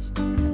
podcast.